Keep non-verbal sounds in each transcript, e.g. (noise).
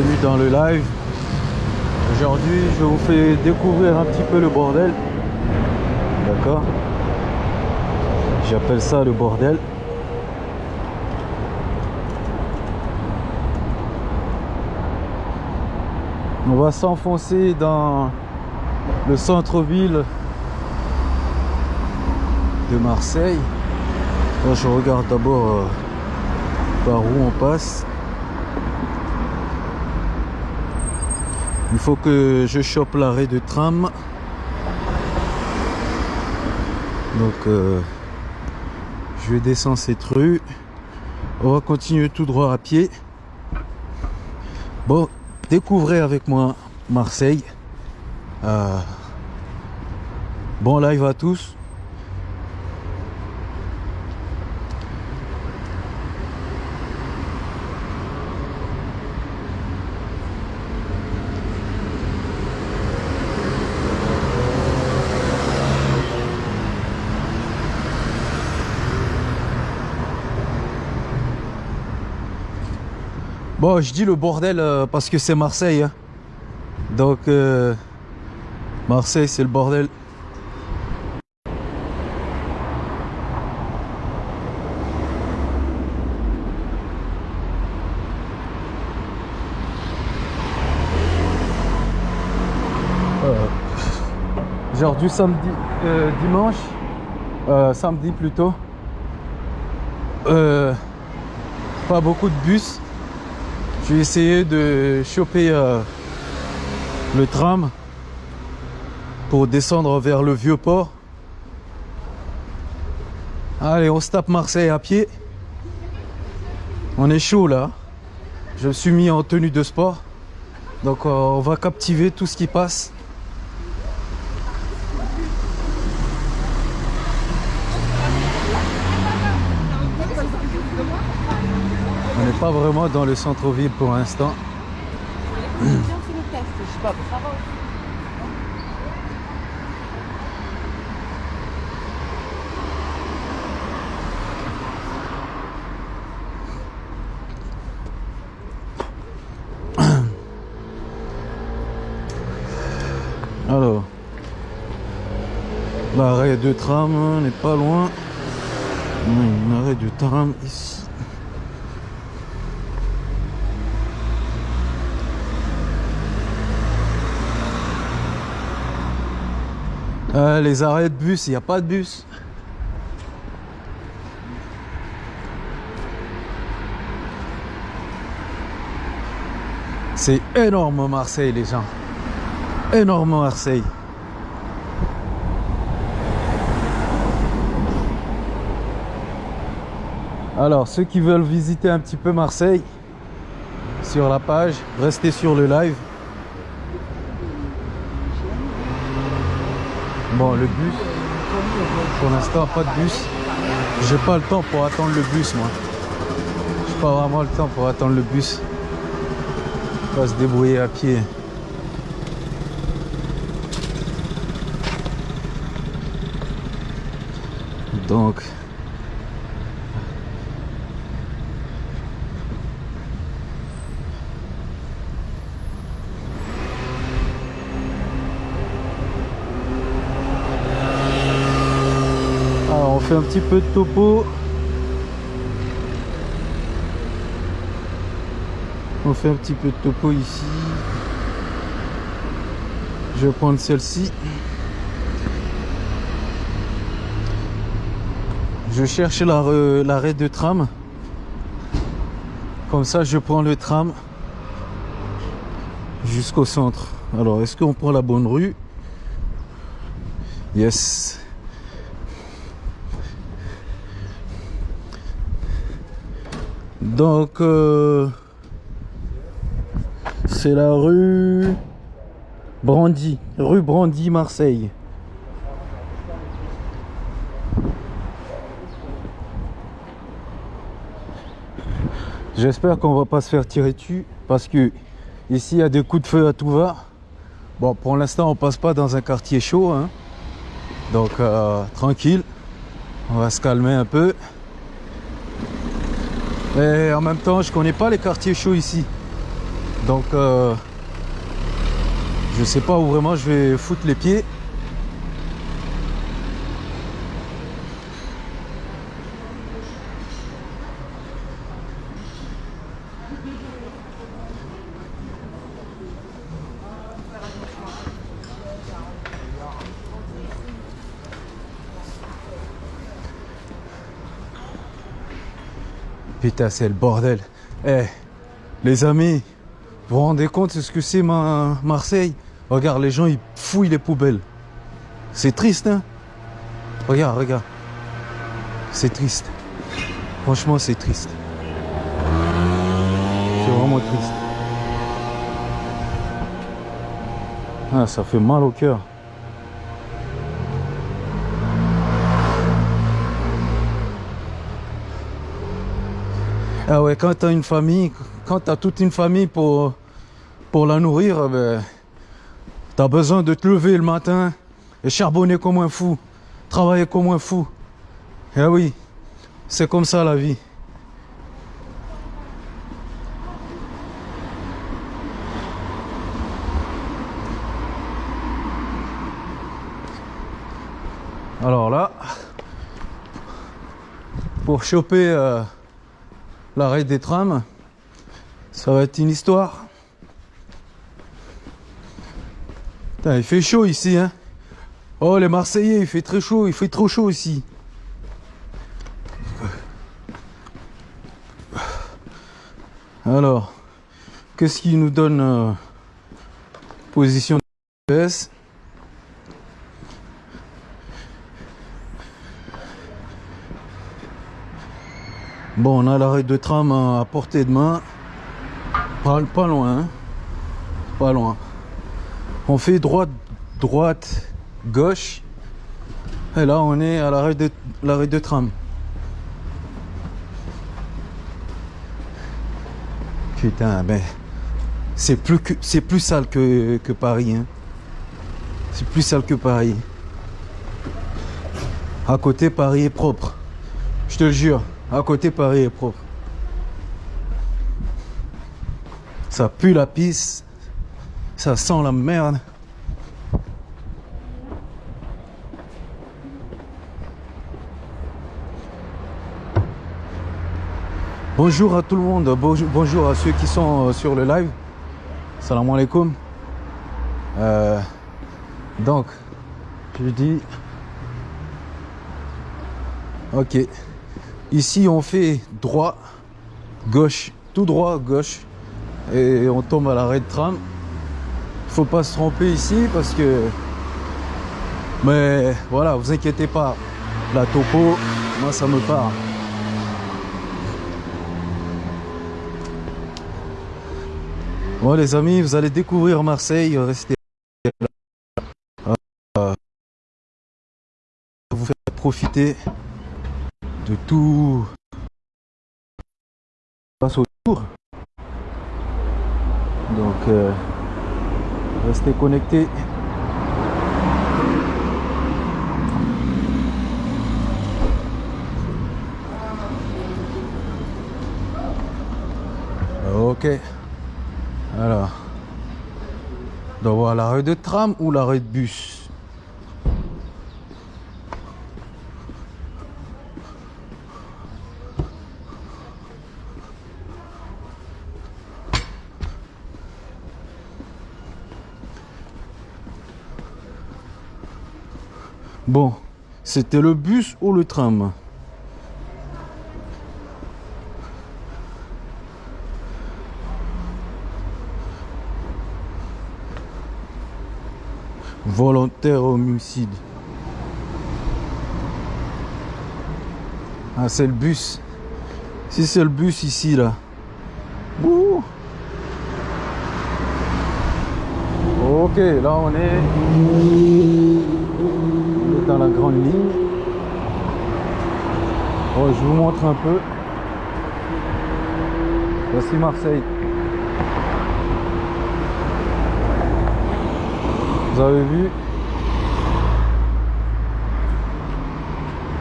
bienvenue dans le live. Aujourd'hui, je vous fais découvrir un petit peu le bordel. D'accord J'appelle ça le bordel. On va s'enfoncer dans le centre-ville de Marseille. Là, je regarde d'abord euh, par où on passe. Il faut que je chope l'arrêt de tram. Donc, euh, je vais descendre cette rue. On va continuer tout droit à pied. Bon, découvrez avec moi Marseille. Euh, bon live à tous. Bon, je dis le bordel euh, parce que c'est Marseille. hein. Donc, euh, Marseille, c'est le bordel. Euh, genre du samedi, euh, dimanche, euh, samedi plutôt. Pas beaucoup de bus. Je vais de choper euh, le tram pour descendre vers le vieux port. Allez, on se tape Marseille à pied. On est chaud là. Je me suis mis en tenue de sport. Donc euh, on va captiver tout ce qui passe. Pas vraiment dans le centre-ville pour l'instant. (coughs) Alors, l'arrêt de tram n'est pas loin. L'arrêt de tram ici. Euh, les arrêts de bus, il n'y a pas de bus. C'est énorme Marseille les gens. Énorme Marseille. Alors ceux qui veulent visiter un petit peu Marseille sur la page, restez sur le live. Bon, le bus, pour l'instant, pas de bus. J'ai pas le temps pour attendre le bus, moi. J'ai pas vraiment le temps pour attendre le bus. On va se débrouiller à pied. Donc, Alors on fait un petit peu de topo. On fait un petit peu de topo ici. Je vais prendre celle-ci. Je cherche l'arrêt de tram. Comme ça, je prends le tram jusqu'au centre. Alors, est-ce qu'on prend la bonne rue? Yes. Donc, euh, c'est la rue Brandy, rue Brandy, Marseille. J'espère qu'on va pas se faire tirer dessus parce que ici il y a des coups de feu à tout va. Bon, pour l'instant, on passe pas dans un quartier chaud, hein. donc euh, tranquille. On va se calmer un peu. Et en même temps, je connais pas les quartiers chauds ici. Donc, euh, je sais pas où vraiment je vais foutre les pieds. C'est le bordel. Eh, les amis, vous vous rendez compte ce que c'est ma Marseille? Regarde, les gens, ils fouillent les poubelles. C'est triste, hein? Regarde, regarde. C'est triste. Franchement, c'est triste. C'est vraiment triste. Ah, ça fait mal au cœur. Ah ouais, quand tu as une famille, quand tu as toute une famille pour, pour la nourrir, ben, tu as besoin de te lever le matin et charbonner comme un fou, travailler comme un fou. Eh oui, c'est comme ça la vie. Alors là, pour choper euh, l'arrêt des trams, ça va être une histoire. Il fait chaud ici, hein. Oh, les Marseillais, il fait très chaud, il fait trop chaud ici. Alors, qu'est-ce qui nous donne euh, position de PS Bon, on a l'arrêt de tram à portée de main. Pas, loin. hein. Pas loin. On fait droite, droite, gauche. Et là, on est à l'arrêt de, de tram. Putain, mais c'est plus c'est plus sale que, que Paris. Hein. C'est plus sale que Paris. À côté, Paris est propre. Je te le jure. À côté, Paris est propre. Ça pue la pisse. Ça sent la merde. Bonjour à tout le monde, bonjour, bonjour à ceux qui sont euh, sur le live. Salam alaikum. Euh, donc, je dis, ok. Ici, on fait droit, gauche, tout droit, gauche, et on tombe à l'arrêt de tram. Faut pas se tromper ici parce que, mais voilà, vous inquiétez pas, la topo, moi ça me part. Bon les amis, vous allez découvrir Marseille, restez là. Euh, vous faire profiter de tout passe autour. Donc euh, restez connectés. Ok. Alors. On doit voir l'arrêt de tram ou l'arrêt de bus? Bon, c'était le bus ou le tram? Volontaire homicide. Ah, c'est le bus. Si c'est le bus ici, là. Ouh. Ok, là on est la grande ligne. Oh, je vous montre un peu. Voici Marseille. Vous avez vu?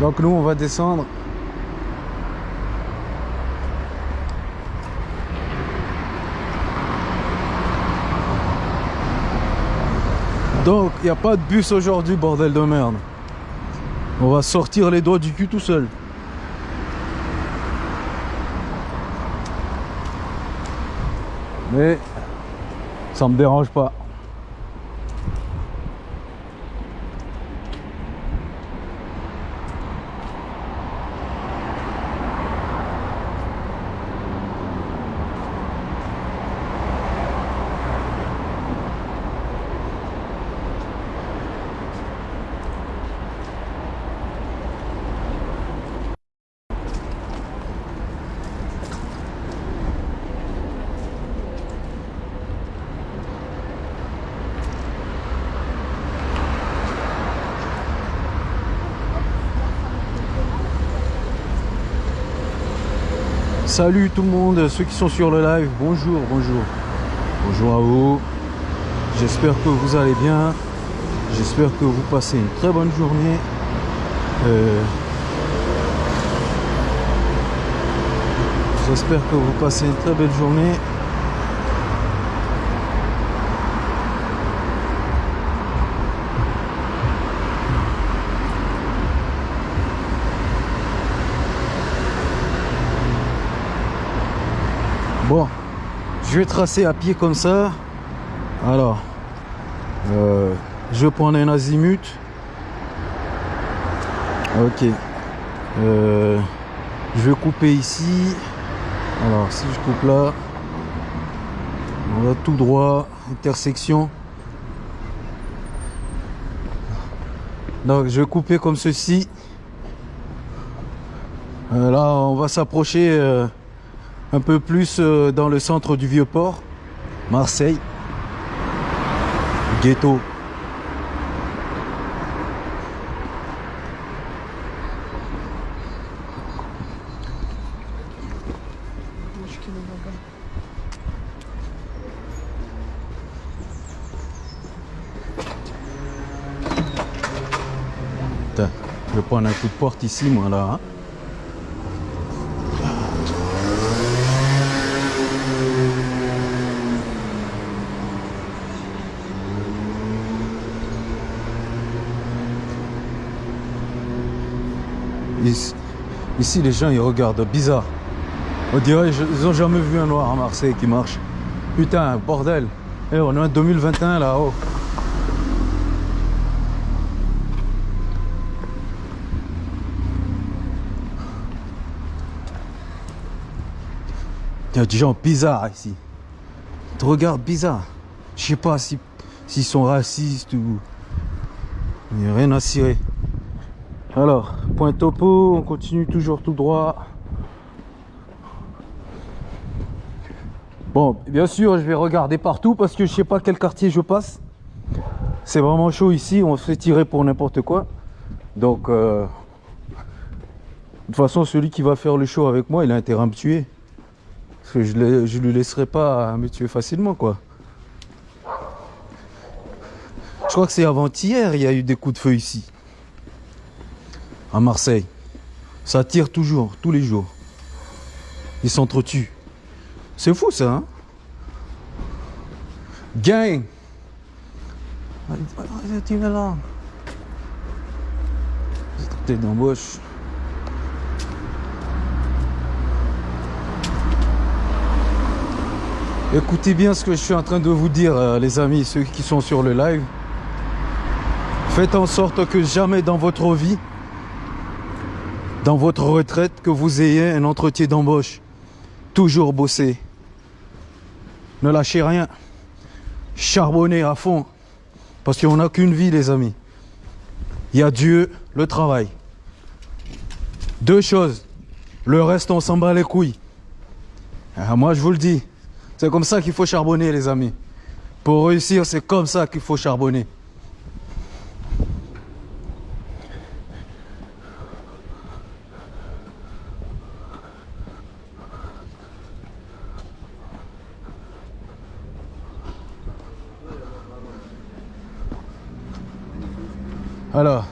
Donc nous, on va descendre. Donc, il n'y a pas de bus aujourd'hui, bordel de merde. On va sortir les doigts du cul tout seul. Mais ça me dérange pas. Salut tout le monde, ceux qui sont sur le live, bonjour, bonjour. Bonjour à vous. J'espère que vous allez bien. J'espère que vous passez une très bonne journée. Euh, J'espère que vous passez une très belle journée. Bon, je vais tracer à pied comme ça. Alors, euh, je vais prendre un azimut. Ok. Euh, je vais couper ici. Alors, si je coupe là, on va tout droit, intersection. Donc, je vais couper comme ceci. Euh, là, on va s'approcher. Un peu plus euh, dans le centre du Vieux-Port, Marseille, ghetto. Je vais prendre un coup de porte ici, moi, là. hein. Ici, ici, les gens ils regardent bizarre. On dirait ils ont jamais vu un noir à Marseille qui marche. Putain, bordel. Eh, on est en 2021 là-haut. Il y a des gens bizarres ici. Ils te regardent bizarre. Je sais pas si s'ils sont racistes ou. Il n'y a rien à cirer. Alors, point topo, on continue toujours tout droit. Bon, bien sûr, je vais regarder partout parce que je sais pas quel quartier je passe. C'est vraiment chaud ici, on se fait tirer pour n'importe quoi. Donc, euh, de toute façon, celui qui va faire le show avec moi, il a intérêt à me tuer. Parce que je ne lui laisserai pas me tuer facilement, quoi. Je crois que c'est avant-hier, il y a eu des coups de feu ici à Marseille. Ça tire toujours, tous les jours. Ils s'entretuent. C'est fou ça, hein? Gang Tu es là d'embauche. Écoutez bien ce que je suis en train de vous dire, euh, les amis, ceux qui sont sur le live. Faites en sorte que jamais dans votre vie, dans votre retraite, que vous ayez un entretien d'embauche. Toujours bosser. Ne lâchez rien. Charbonnez à fond. Parce qu'on n'a qu'une vie, les amis. Il y a Dieu, le travail. Deux choses. Le reste, on s'en bat les couilles. Ah, moi, je vous le dis. C'est comme ça qu'il faut charbonner, les amis. Pour réussir, c'est comme ça qu'il faut charbonner. Alors,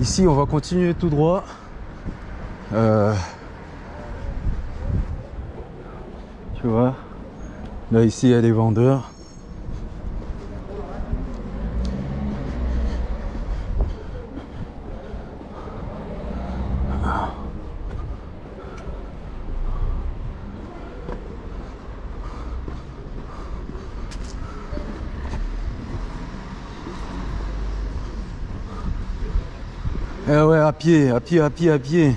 ici, on va continuer tout droit. Euh, tu vois, là, ici, il y a des vendeurs. Eh ouais, à pied, à pied, à pied, à pied.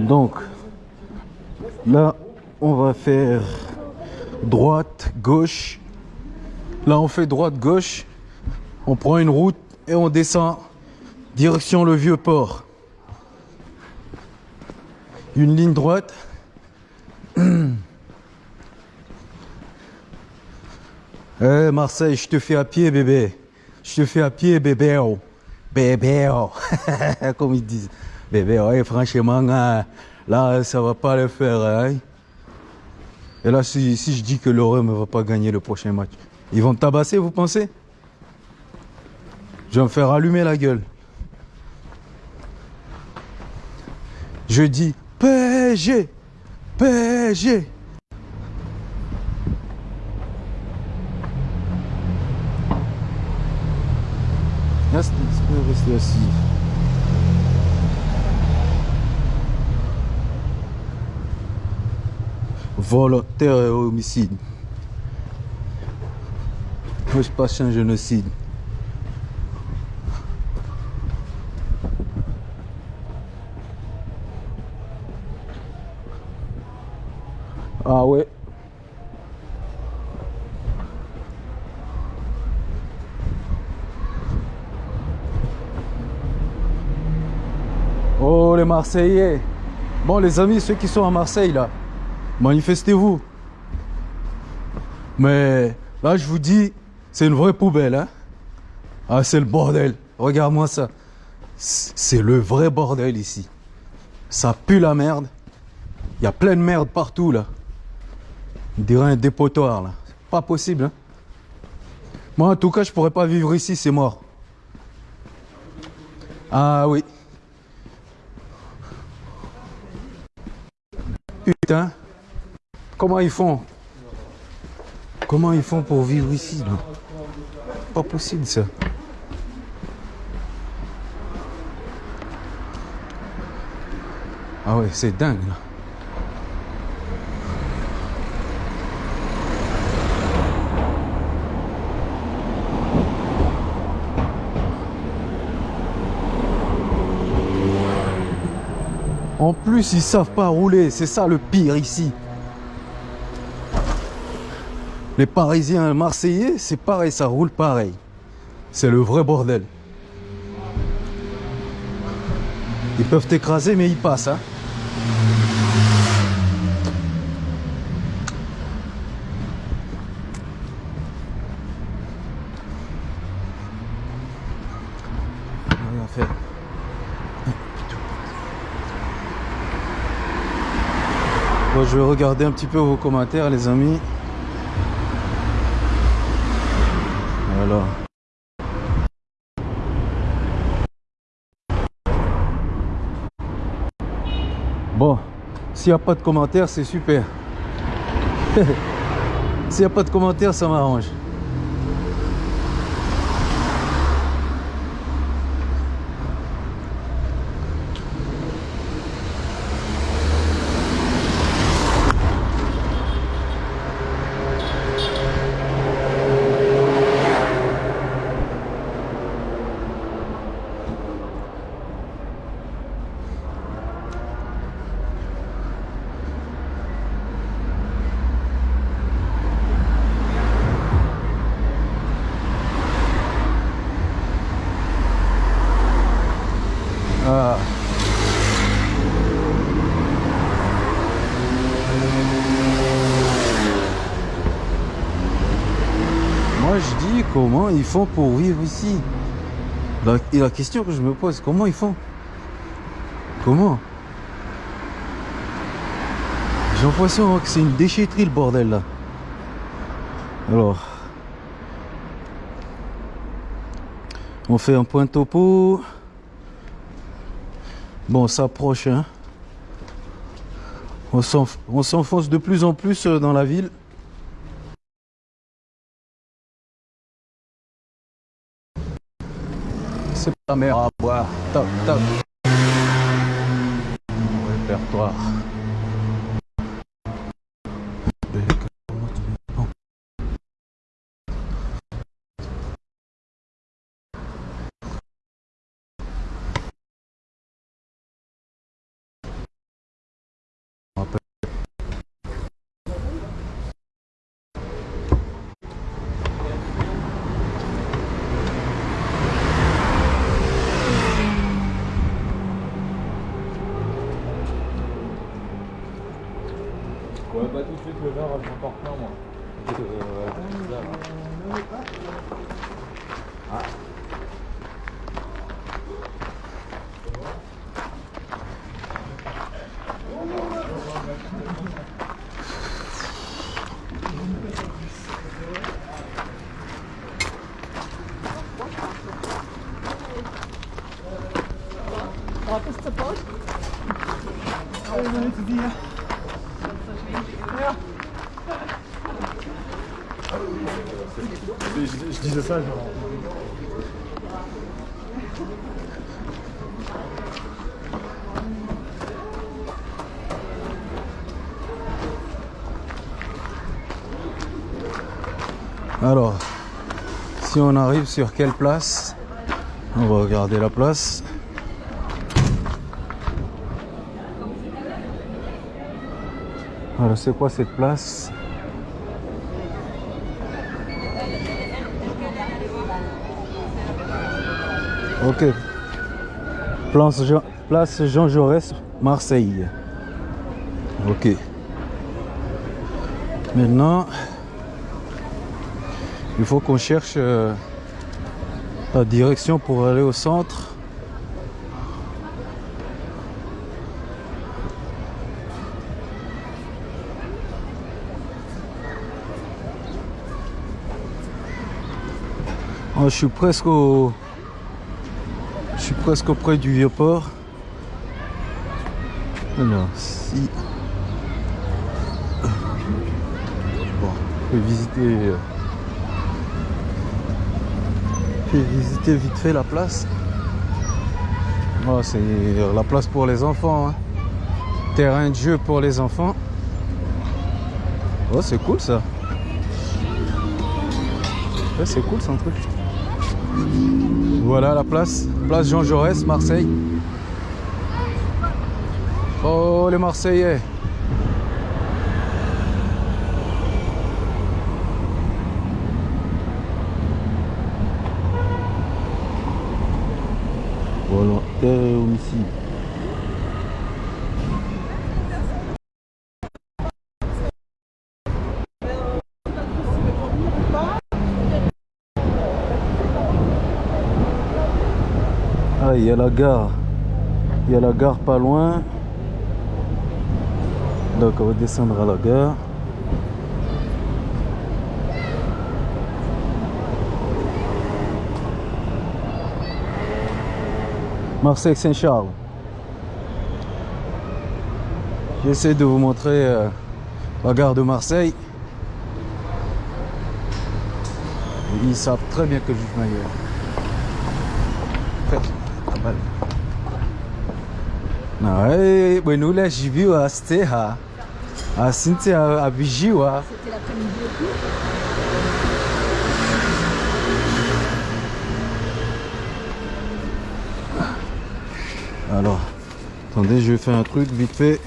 Donc, là, on va faire droite, gauche. Là, on fait droite, gauche. On prend une route et on descend direction le vieux port. Une ligne droite. (clears throat) Eh Marseille, je te fais à pied, bébé. Je te fais à pied, bébé. oh. Bébé, oh. (laughs) comme ils disent. Bébé, ouais, franchement, hein, là, ça va pas le faire. hein. Et là, si, je dis que l'Orem ne va pas gagner le prochain match, ils vont tabasser, vous pensez? Je vais me faire allumer la gueule. Je dis PSG, PSG. Volontaire et homicide. Moi, je passe un génocide. Ah ouais. Oh les Marseillais. Bon les amis, ceux qui sont à Marseille là, manifestez-vous. Mais là je vous dis, c'est une vraie poubelle. Hein ah c'est le bordel. Regarde-moi ça. C'est le vrai bordel ici. Ça pue la merde. Il y a plein de merde partout là. On dirait un dépotoir là. Pas possible. Hein Moi en tout cas je pourrais pas vivre ici, c'est mort. Ah oui. Putain. Comment ils font? Comment ils font pour vivre ici Pas possible ça. Ah ouais, c'est dingue là. En plus, ils savent pas rouler. C'est ça le pire ici. Les Parisiens Marseillais, c'est pareil, ça roule pareil. C'est le vrai bordel. Ils peuvent t'écraser, mais ils passent. Hein. Bon, je vais regarder un petit peu vos commentaires, les amis. Bon, s'il n'y a pas de commentaires, c'est super. (laughs) s'il n'y a pas de commentaires, ça m'arrange. Ah. Moi je dis comment ils font pour vivre ici. Et la question que je me pose, comment ils font? Comment? J'ai l'impression que c'est une déchetterie le bordel là. Alors. On fait un point topo. Bon, on s'approche. Hein. On s'enfonce de plus en plus euh, dans la ville. La mer à boire. Toc, toc. Répertoire. Ouais, pas tout de suite le verre, je m'en plein moi. Euh, là, là. Ah. Wat is de post? Je, je Alors, si on arrive sur quelle place? On va regarder la place. Alors, c'est quoi cette place? Ok. Place Jean, Jaurès, Marseille. Ok. Maintenant, il faut qu'on cherche euh, la direction pour aller au centre. Oh, je suis presque au... Suis presque auprès du vieux port. Alors, si... Bon, je vais visiter... euh, je vais visiter vite fait la place. Oh, c'est la place pour les enfants. hein. Terrain de jeu pour les enfants. Oh, c'est cool ça. C'est cool son truc. Voilà la place. Place Jean Jaurès, Marseille. Oh, les Marseillais. Volontaire homicide. Y a la gare. Il y a la gare pas loin. Donc, on va descendre à la gare. Marseille-Saint-Charles. J'essaie de vous montrer euh, la gare de Marseille. Ils savent très bien que je suis meilleur. Faites la balle. Ouais, ben nous là, j'ai vu à Stéha. À Cynthia, à Bijiwa. C'était l'après-midi et tout. Alors, attendez, je vais faire un truc vite fait.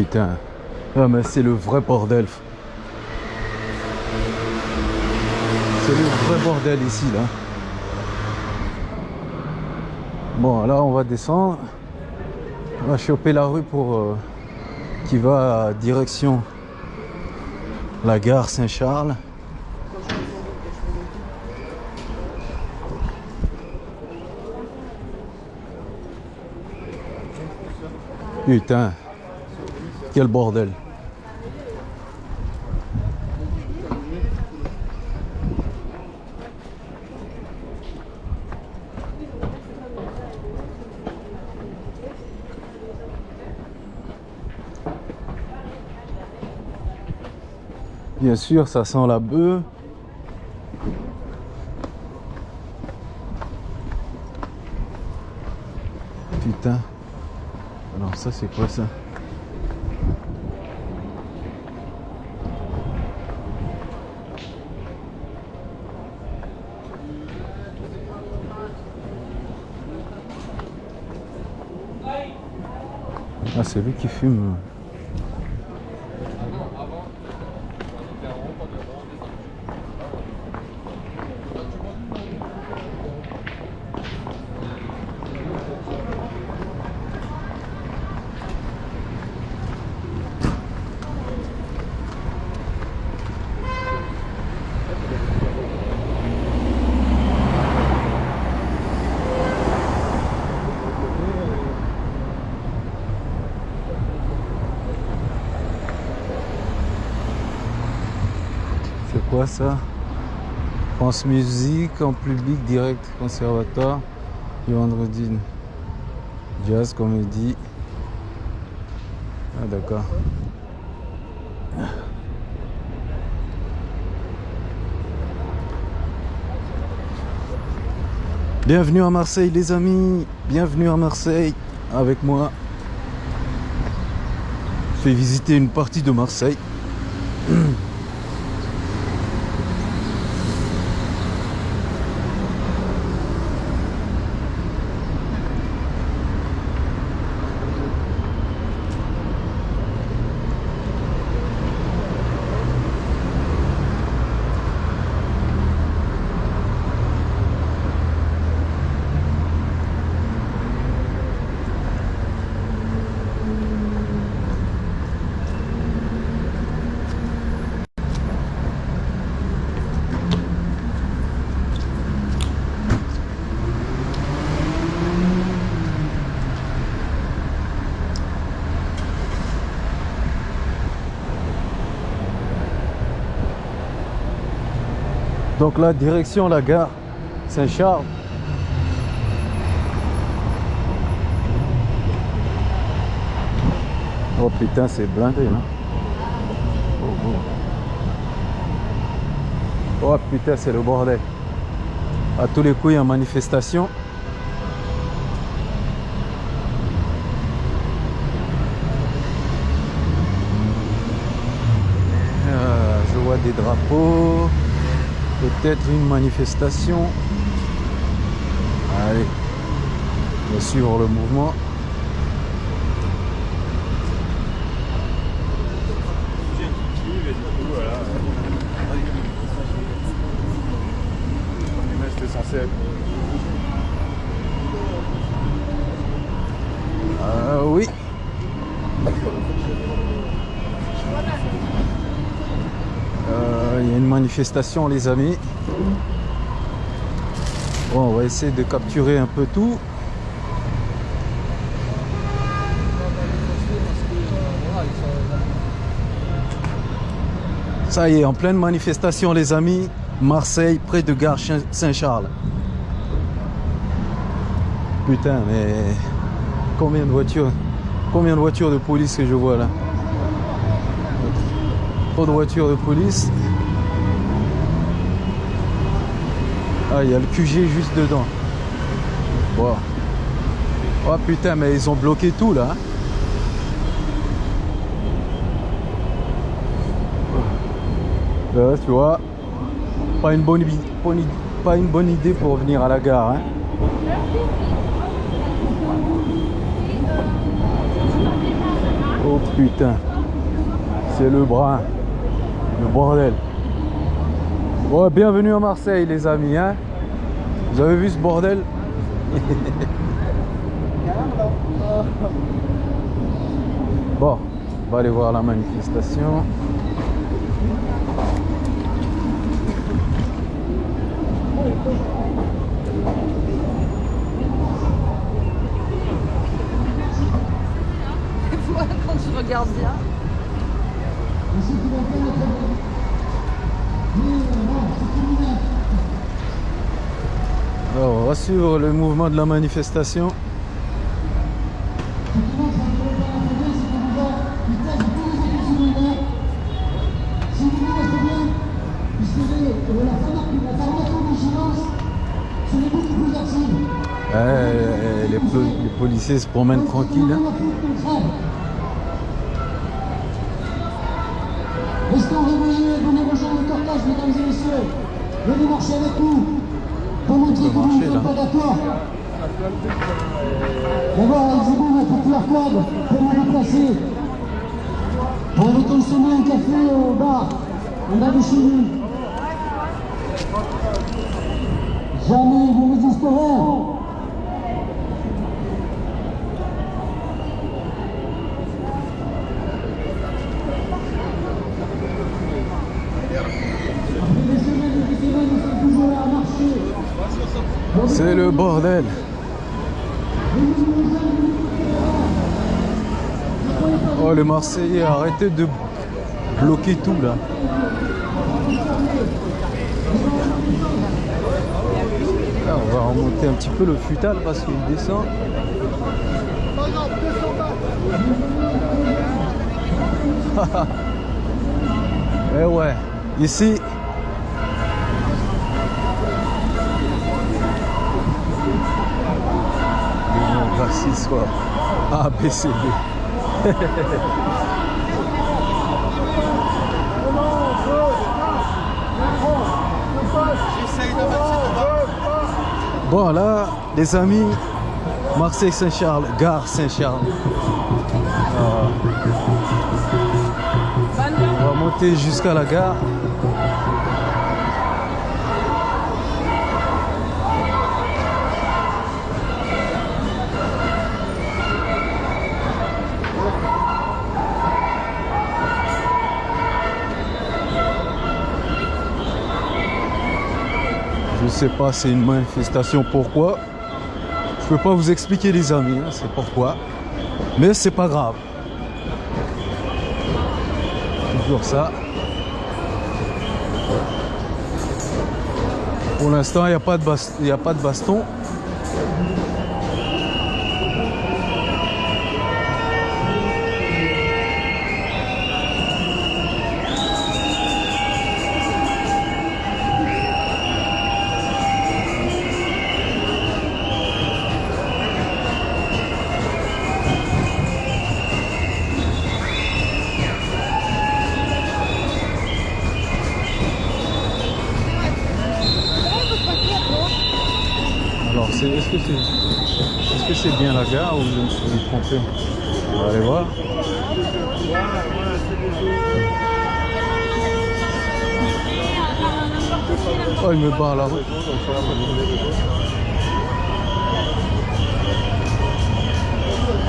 Putain. Ah mais c'est le vrai bordel. C'est le vrai bordel ici là. Bon là on va descendre. On va choper la rue pour euh, qui va à direction la gare Saint-Charles. Putain, quel bordel. Bien sûr, ça sent la bœuf. Putain. Alors ça, c'est quoi ça? Ah c'est lui qui fume. C'est ça? France Musique en public direct conservatoire du vendredi. Jazz comédie. Ah d'accord. Bienvenue à Marseille les amis, bienvenue à Marseille avec moi. Je fais visiter une partie de Marseille. (clears throat) Donc là, direction la gare Saint-Charles. Oh putain, c'est blindé là. Oh, oh. Oh, putain, c'est le bordel. À tous les coups, il y a manifestation. Euh, je vois des drapeaux. Peut-être une manifestation. Allez, on va suivre le mouvement. Euh, oui. Euh, Il y a une les amis. Bon, on va essayer de capturer un peu tout. Ça y est, en pleine manifestation les amis. Marseille, près de gare Saint-Charles. Putain, mais combien de voitures Combien de voitures de police que je vois là? Trop de voitures de police. Ah, il y a le QG juste dedans. Oh putain, mais ils ont bloqué tout là. hein. Là, tu vois, pas une bonne, idée pour venir à la gare. hein. Oh putain, c'est le brin, le bordel. Bon, bienvenue à Marseille les amis. Hein. Vous avez vu ce bordel? (laughs) Bon, on va aller voir la manifestation. Moi, quand je regarde bien. Alors, on va suivre le mouvement de la manifestation. Les policiers se promènent tranquilles. hein. Restons réveillés, venez rejoindre le cortège, mesdames et messieurs. Venez marcher avec nous. Pour montrer que vous marcher, ne là. êtes pas d'accord. D'abord, exhibez votre QR code pour vous déplacer. Pour aller consommer un café au bar, bas de chez nous. Jamais vous résisterez. Après des semaines et des semaines, nous sommes toujours là à marcher. C'est bordel. Oh les Marseillais, arrêtez de bloquer tout là. Là, on va remonter un petit peu le futal parce qu'il descend. (laughs) Eh ouais, ici, les noms racistes quoi. A, B, C, (laughs) D. Bon là, les amis, Marseille-Saint-Charles, gare Saint-Charles. Euh, on va monter jusqu'à la gare. Je sais pas, c'est une manifestation. Pourquoi? Je peux pas vous expliquer, les amis. hein, c'est pourquoi. Mais c'est pas grave. Toujours ça. Pour l'instant, il n'y a pas de baston. La gare ou je me suis On va aller voir. Oh, il me la route.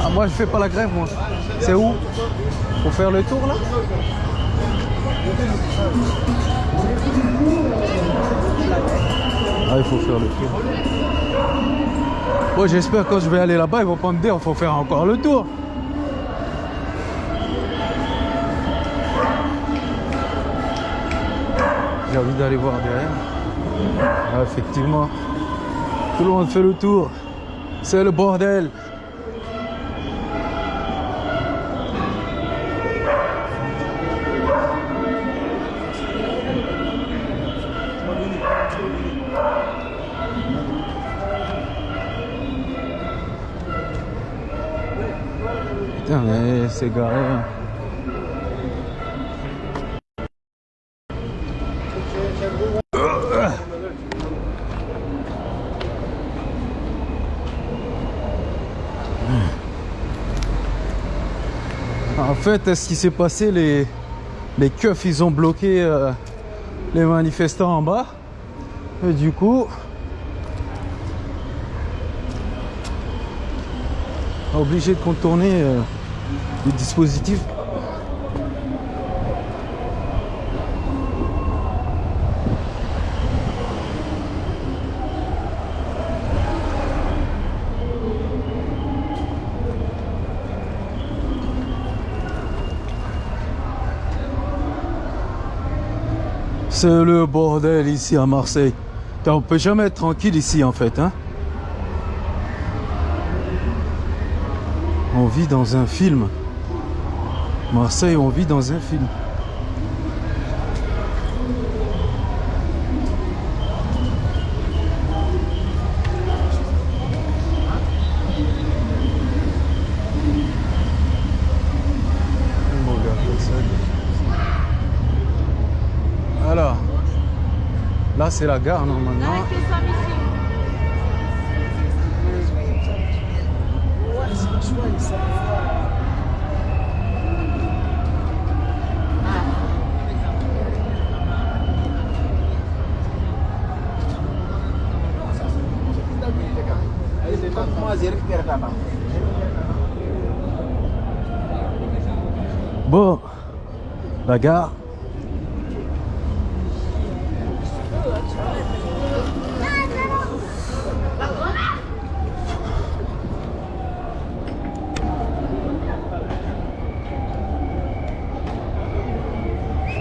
Ah, moi, je fais pas la grève, moi. C'est où? Pour faire le tour, là? Ah, il faut faire le tour. Bon, j'espère que quand je vais aller là-bas, ils vont pas me dire faut faire encore le tour. J'ai envie d'aller voir derrière. Ah, effectivement, tout le monde fait le tour. C'est le bordel. En fait, ce qui s'est passé, les, les keufs, ils ont bloqué euh, les manifestants en bas? Et du coup, obligé de contourner euh, les dispositifs. C'est le bordel ici à Marseille. On peut jamais être tranquille ici en fait. Hein on vit dans un film. Marseille, on vit dans un film. Alors, là c'est la gare normalement.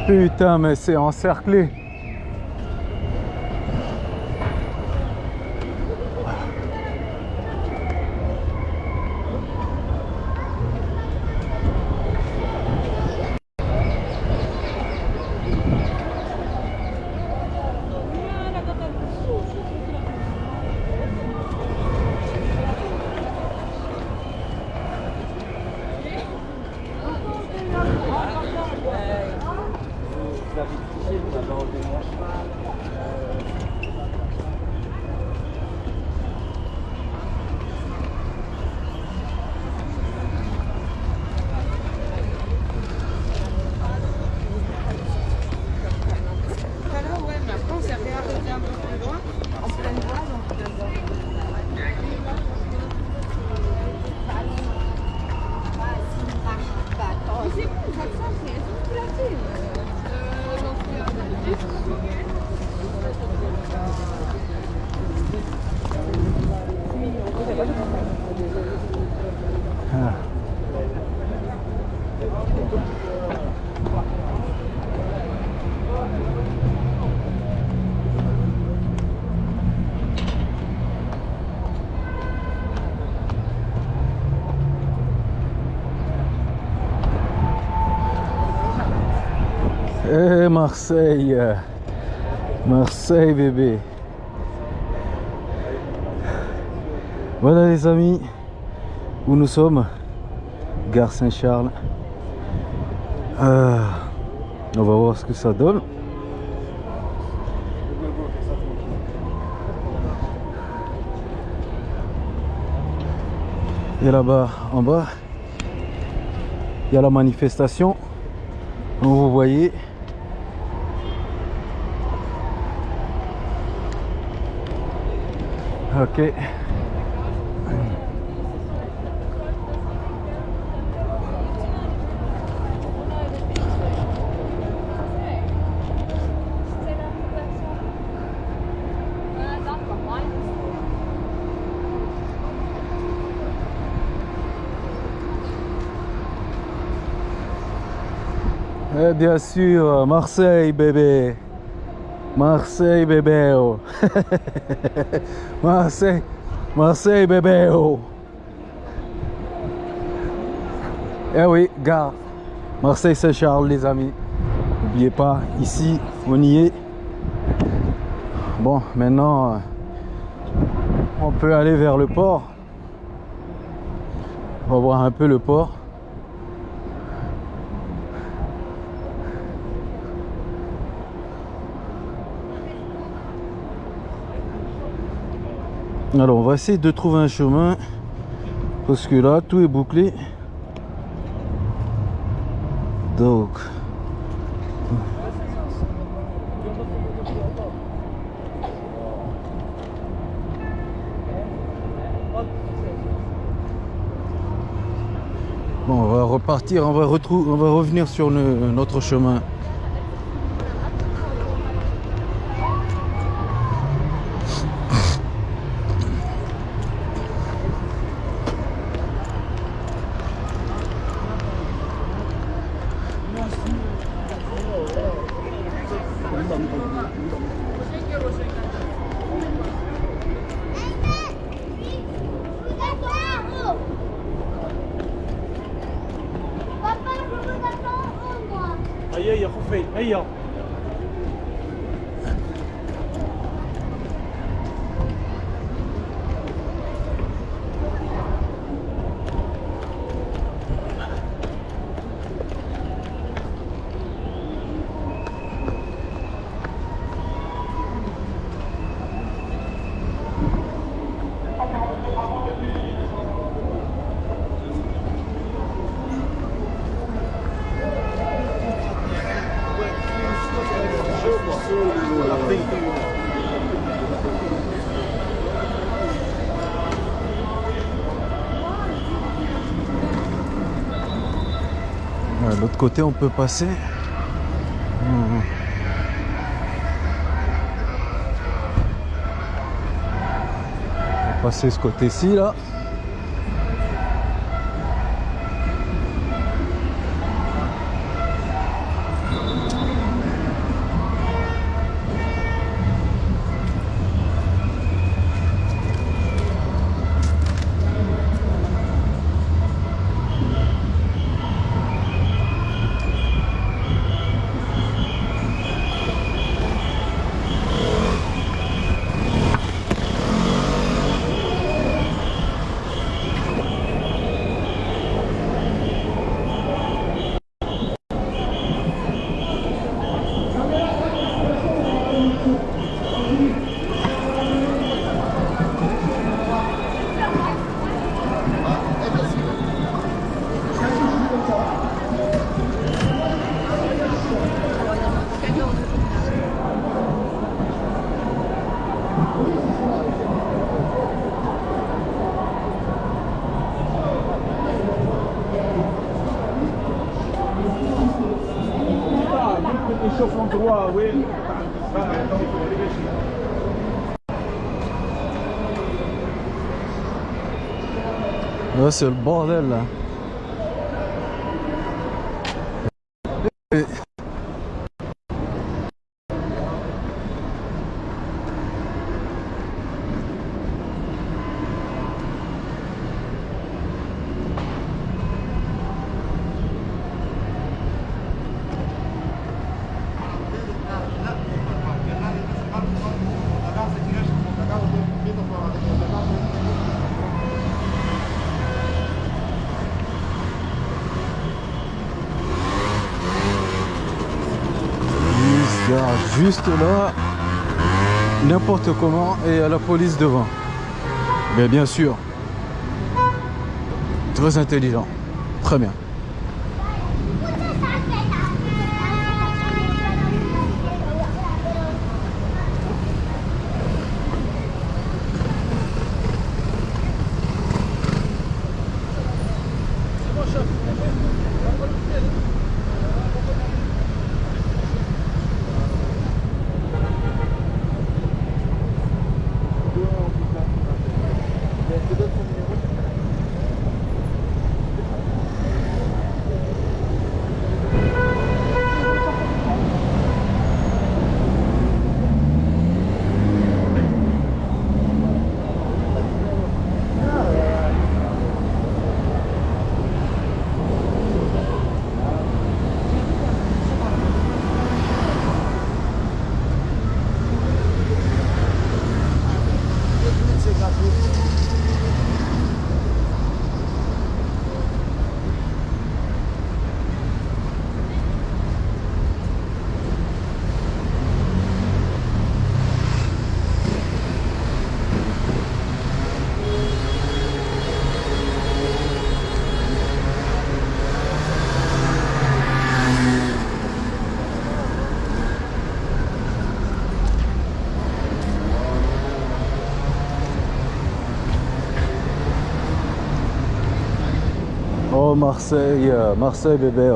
Putain, mais c'est encerclé. Alors, ouais, mais après, on s'est réarrêté un peu plus loin, en pleine voie, donc. Mais c'est bon, ça sent, c'est elles sont placées. Euh, donc, Ah. Eh Marseille Marseille bébé. Voilà les amis où nous sommes. Gare Saint-Charles. Euh, On va voir ce que ça donne. Et là-bas en bas Il y a la manifestation. Vous voyez ok Eh bien sûr, Marseille bébé. Marseille bébé. oh. (laughs) Marseille, Marseille bébé. oh. Eh oui, gare. Marseille Saint-Charles les amis. N'oubliez pas, ici, on y est. Bon, maintenant, euh, on peut aller vers le port. On va voir un peu le port. Alors on va essayer de trouver un chemin parce que là tout est bouclé. Donc Bon, on va repartir, on va on va revenir sur notre chemin. L'autre côté, on peut passer. On va passer ce côté-ci, là. C'est le bordel, là. Et- Il se gare juste là, n'importe comment, et a la police devant. Mais bien sûr, très intelligent, très bien. Oh Marseille, euh, Marseille bébé.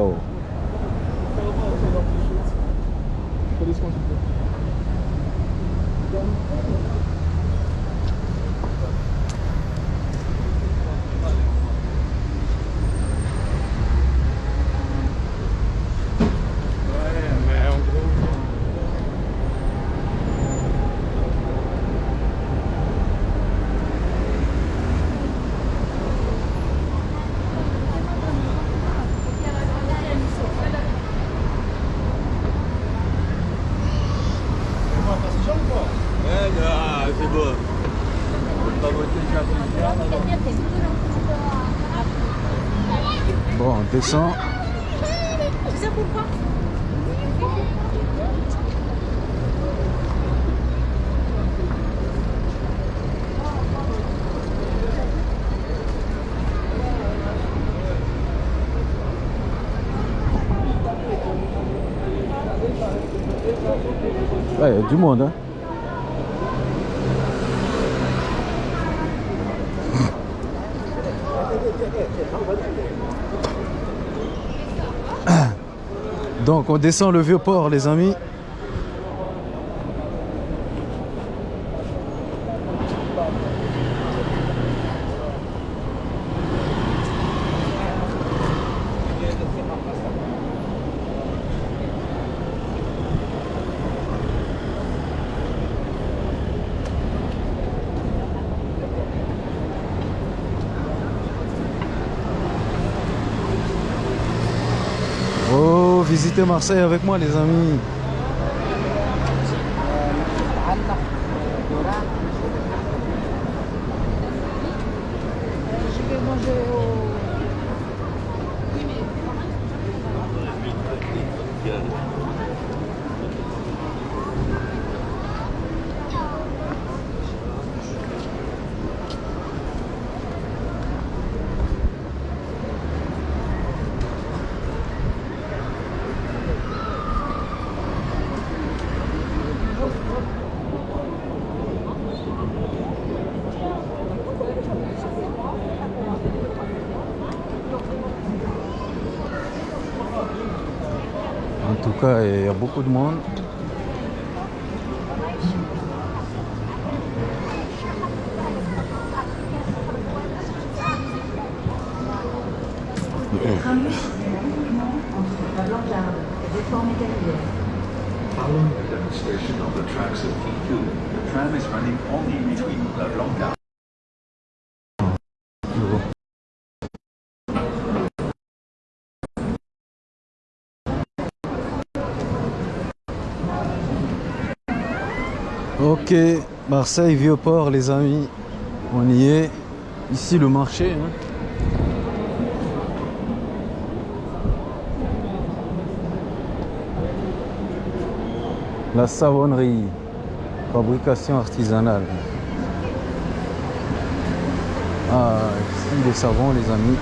On descend. Ouais, il y a du monde, hein. Donc on descend le vieux port les amis. Oh, visitez Marseille avec moi les amis. Il y a beaucoup de monde. Ok, Marseille, Vieux-Port, les amis. On y est. Ici, le marché. hein. La savonnerie. Fabrication artisanale. Ah, ici, les savons, les amis.